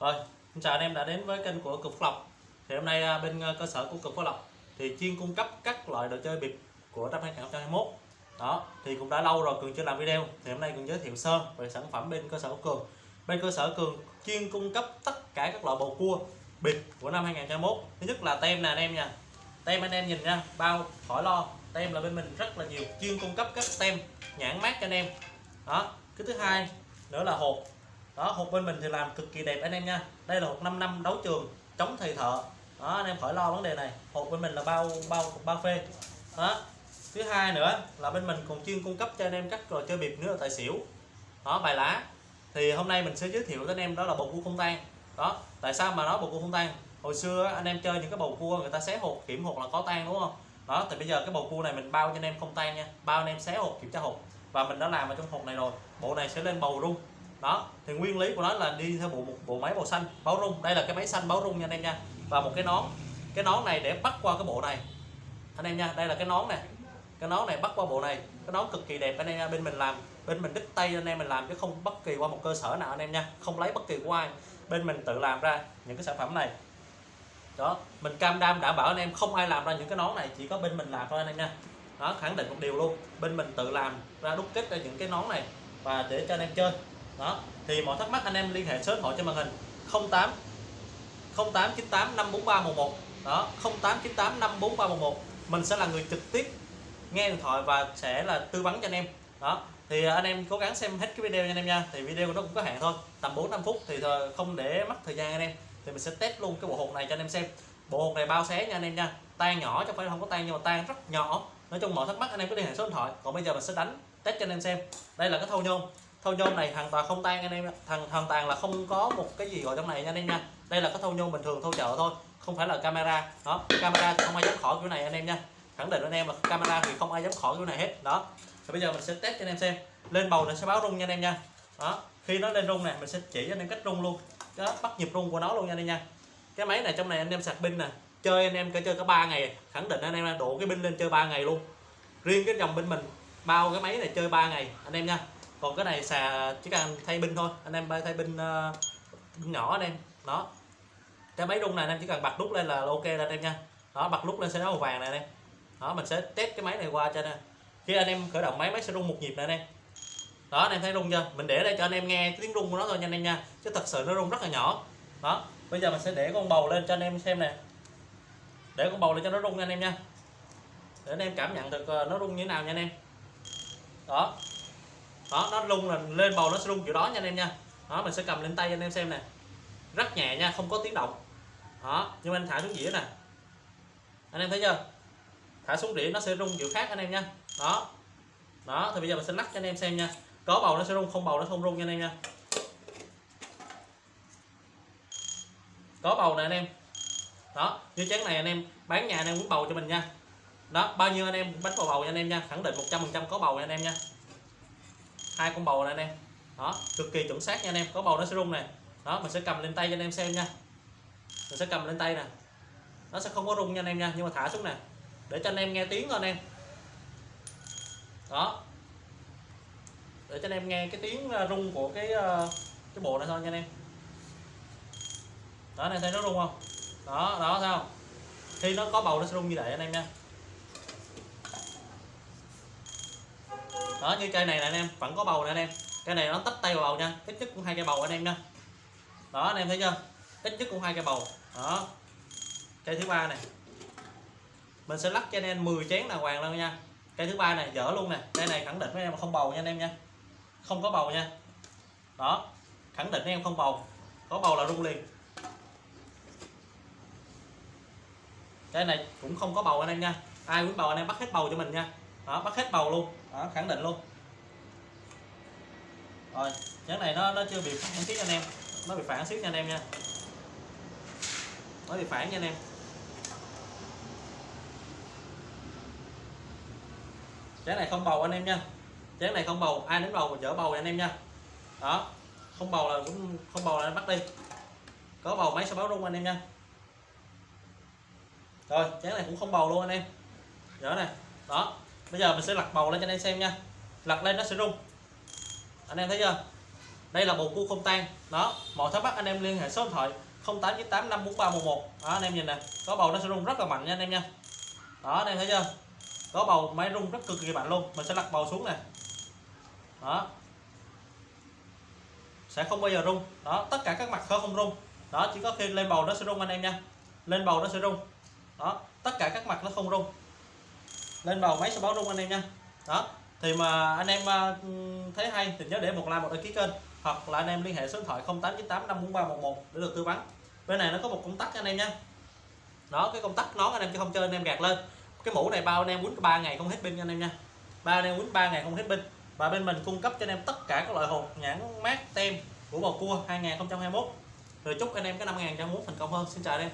Rồi, xin chào anh em đã đến với kênh của Cực Phước Lộc. Thì hôm nay à, bên à, cơ sở của Cực Phước Lộc thì chuyên cung cấp các loại đồ chơi bịp của năm 2021. Đó, thì cũng đã lâu rồi Cường chưa làm video. Thì hôm nay Cường giới thiệu sơ về sản phẩm bên cơ sở của Cường. Bên cơ sở Cường chuyên cung cấp tất cả các loại bầu cua bịp của năm 2021. Thứ nhất là tem nè anh em nha. Tem anh em nhìn nha, bao khỏi lo. Tem là bên mình rất là nhiều, chuyên cung cấp các tem nhãn mát cho anh em. Đó, cái thứ hai nữa là hộp đó, hộp bên mình thì làm cực kỳ đẹp anh em nha. Đây là hộp 5 năm đấu trường chống thầy thợ. Đó, anh em khỏi lo vấn đề này. Hộp bên mình là bao bao bao phê. Đó. Thứ hai nữa là bên mình còn chuyên cung cấp cho anh em các trò chơi bịp nữa tại tài xỉu. Đó, bài lá. Thì hôm nay mình sẽ giới thiệu với anh em đó là bầu cua không tan. Đó, tại sao mà nói bầu cua không tan? Hồi xưa anh em chơi những cái bầu cua người ta xé hộp, kiểm hộp là có tan, đúng không? Đó, thì bây giờ cái bầu cua này mình bao cho anh em không tan nha. Bao anh em xé hộp kiểm tra hộp. Và mình đã làm ở trong hộp này rồi. Bộ này sẽ lên bầu rung đó, thì nguyên lý của nó là đi theo bộ một bộ máy màu xanh, báo rung. Đây là cái máy xanh báo rung nha anh em nha. Và một cái nón. Cái nón này để bắt qua cái bộ này. Anh em nha, đây là cái nón này cái nón này bắt qua bộ này. Cái nón cực kỳ đẹp anh em nha, bên mình làm. Bên mình đứt tay anh em mình làm chứ không bất kỳ qua một cơ sở nào anh em nha. Không lấy bất kỳ của ai. Bên mình tự làm ra những cái sản phẩm này. Đó, mình cam đam đảm bảo anh em không ai làm ra những cái nón này, chỉ có bên mình làm thôi anh em nha. Đó, khẳng định một điều luôn. Bên mình tự làm ra đúc kết ra những cái nón này và để cho anh em chơi đó, thì mọi thắc mắc anh em liên hệ số điện thoại trên màn hình. 08 0898 54311 đó 0898 54311 mình sẽ là người trực tiếp nghe điện thoại và sẽ là tư vấn cho anh em. Đó, thì anh em cố gắng xem hết cái video nha anh em nha. Thì video của nó cũng có hạn thôi, tầm 4 5 phút thì không để mất thời gian anh em. Thì mình sẽ test luôn cái bộ hộp này cho anh em xem. Bộ hộp này bao xé nha anh em nha. Tan nhỏ chứ không phải không có tan, nhưng mà tan rất nhỏ. Nói chung mọi thắc mắc anh em cứ liên hệ số điện thoại. Còn bây giờ mình sẽ đánh test cho anh em xem. Đây là cái thâu nhôm thâu nhôm này hoàn toàn không tan anh em thằng hoàn toàn là không có một cái gì gọi trong này nha anh em nha đây là cái thâu nhôm bình thường thâu chợ thôi không phải là camera đó camera thì không ai dám khỏi kiểu này anh em nha khẳng định anh em là camera thì không ai dám khỏi kiểu này hết đó thì bây giờ mình sẽ test cho anh em xem lên bầu nó sẽ báo rung nha anh em nha đó khi nó lên rung này mình sẽ chỉ cho anh em cách rung luôn đó, bắt nhịp rung của nó luôn nha anh em nha cái máy này trong này anh em sạc pin nè chơi anh em chơi cả ba ngày khẳng định anh em độ cái pin lên chơi 3 ngày luôn riêng cái dòng bên mình bao cái máy này chơi 3 ngày anh em nha còn cái này xà chỉ cần thay pin thôi. Anh em thay pin uh, nhỏ anh em. Đó. Cái máy rung này anh em chỉ cần bật nút lên là ok là anh em nha. Đó bật nút lên sẽ nó màu vàng này anh em. Đó mình sẽ test cái máy này qua cho nè khi anh em khởi động máy máy sẽ rung một nhịp này anh em. Đó anh em thấy rung chưa? Mình để đây cho anh em nghe tiếng rung của nó thôi nha anh em nha. Chứ thật sự nó rung rất là nhỏ. Đó bây giờ mình sẽ để con bầu lên cho anh em xem nè. Để con bầu lên cho nó rung nha anh em nha. Để anh em cảm nhận được ờ, nó rung như thế nào nha anh em. Đó đó, nó rung là lên bầu nó sẽ rung kiểu đó nha anh em nha. Đó, mình sẽ cầm lên tay anh em xem nè. Rất nhẹ nha, không có tiếng động. Đó, nhưng anh thả xuống dĩa nè. Anh em thấy chưa? Thả xuống đĩa nó sẽ rung kiểu khác anh em nha. Đó. Đó, thì bây giờ mình sẽ lắc cho anh em xem nha. Có bầu nó sẽ rung, không bầu nó không rung nha anh em nha. Có bầu nè anh em. Đó, như chén này anh em, bán nhà anh em muốn bầu cho mình nha. Đó, bao nhiêu anh em bánh bầu bầu nha anh em nha. Khẳng định 100% có bầu nha anh em nha hai con bầu này anh em đó, cực kỳ chuẩn xác nha anh em. Có bầu nó sẽ rung này đó, mình sẽ cầm lên tay cho anh em xem nha. Mình sẽ cầm lên tay nè. Nó sẽ không có rung nha anh em nha, nhưng mà thả xuống nè. Để cho anh em nghe tiếng thôi anh em. Đó. Để cho anh em nghe cái tiếng ờ, rung của cái ờ, cái bộ này thôi nha anh em. Đó này thấy nó rung không? Đó đó, sao? khi nó có bầu nó sẽ rung như vậy anh em nha. Đó, như cây này nè anh em, vẫn có bầu nè anh em. Cây này nó tách tay vào bầu nha, ít nhất cũng hai cây bầu anh em nha. Đó, anh em thấy chưa? Ít nhất cũng hai cây bầu. Đó. Cây thứ ba này mình sẽ lắc cho anh em 10 chén đàng hoàng luôn nha. Cây thứ ba này dở luôn nè. Cây này khẳng định với em không bầu nha anh em nha. Không có bầu nha. Đó. Khẳng định với em không bầu. Có bầu là rung liền. Cái này cũng không có bầu anh em nha. Ai muốn bầu anh em bắt hết bầu cho mình nha đó bắt hết bầu luôn. Đó khẳng định luôn. Rồi, chén này nó nó chưa bị phản xíu nha anh em. Nó bị phản xíu nha anh em nha. Nó bị phản nha anh em. Chén này không bầu anh em nha. Chén này không bầu, ai đến bầu dở bầu anh em nha. Đó, không bầu là cũng, không bầu là anh bắt đi. Có bầu máy sẽ báo rung anh em nha. Rồi, chén này cũng không bầu luôn anh em. Dở này đó bây giờ mình sẽ lật bầu lên cho anh em xem nha. Lật lên nó sẽ rung. Anh em thấy chưa? Đây là bầu cua không tan. Đó mọi thắc mắc anh em liên hệ số điện thoại 0898 54311 đó, anh em nhìn nè, có bầu nó sẽ rung rất là mạnh nha anh em nha. Đó, anh em thấy chưa? Có bầu máy rung rất cực kỳ mạnh luôn. Mình sẽ lật bầu xuống nè. Đó. Sẽ không bao giờ rung. Đó, tất cả các mặt khớp không rung. Đó, chỉ có khi lên bầu nó sẽ rung anh em nha. Lên bầu nó sẽ rung. Đó, tất cả các mặt nó không rung lên bầu máy sẽ báo rung anh em nha đó thì mà anh em thấy hay thì nhớ để một like một đăng ký kênh hoặc là anh em liên hệ số điện thoại 0898 54311 để được tư vấn bên này nó có một công tắc anh em nha đó cái công tắc nón anh em chứ không chơi anh em gạt lên cái mũ này bao anh em quýnh ba ngày không hết pin anh em nha ba anh em quýnh ba ngày không hết pin và bên mình cung cấp cho anh em tất cả các loại hộp nhãn mát tem của bầu cua 2021 rồi chúc anh em cái năm 2021 thành công hơn xin chào anh em